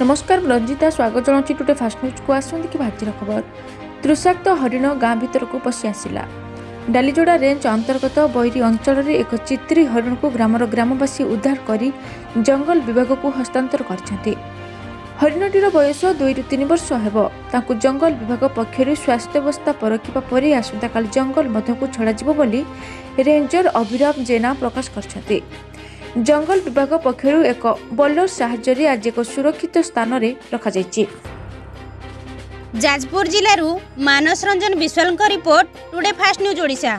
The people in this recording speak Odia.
ନମସ୍କାର ମୁଁ ରଞ୍ଜିତା ସ୍ୱାଗତ ଜଣାଉଛି ଟୁଡେ ଫାଷ୍ଟ ନ୍ୟୁଜ୍କୁ ଆସନ୍ତି କି ଭାଜିର ଖବର? ତୃଷାକ୍ତ ହରିଣ ଗାଁ ଭିତରକୁ ପଶି ଆସିଲା। ଡାଲିଯୋଡ଼ା ରେଞ୍ଜ ଅନ୍ତର୍ଗତ ବୈରୀ ଅଞ୍ଚଳରେ ଏକ ଚିତ୍ରି ହରିଣକୁ ଗ୍ରାମର ଗ୍ରାମବାସୀ ଉଦ୍ଧାର କରି ଜଙ୍ଗଲ ବିଭାଗକୁ ହସ୍ତାନ୍ତର କରିଛନ୍ତି। ହରିଣଟିର ବୟସ ଦୁଇରୁ ତିନି ବର୍ଷ ହେବ। ତାଙ୍କୁ ଜଙ୍ଗଲ ବିଭାଗ ପକ୍ଷରୁ ସ୍ୱାସ୍ଥ୍ୟାବସ୍ଥା ପରଖିବା ପରେ ଆସନ୍ତାକାଲି ଜଙ୍ଗଲ ମଧ୍ୟକୁ ଛଡ଼ାଯିବ ବୋଲି ରେଞ୍ଜର ଅଭିରାମ ଜେନା ପ୍ରକାଶ କରିଛନ୍ତି। ଜଙ୍ଗଲ ବିଭାଗ ପକ୍ଷରୁ ଏକ ବୋଲର ସାହାଯ୍ୟରେ ଆଜି ଏକ ସୁରକ୍ଷିତ ସ୍ଥାନରେ ରଖାଯାଇଛି। ଯାଜପୁର ଜିଲ୍ଲାରୁ ମାନସ ରଞ୍ଜନ ବିଶ୍ୱାଳଙ୍କ report today fast news Odisha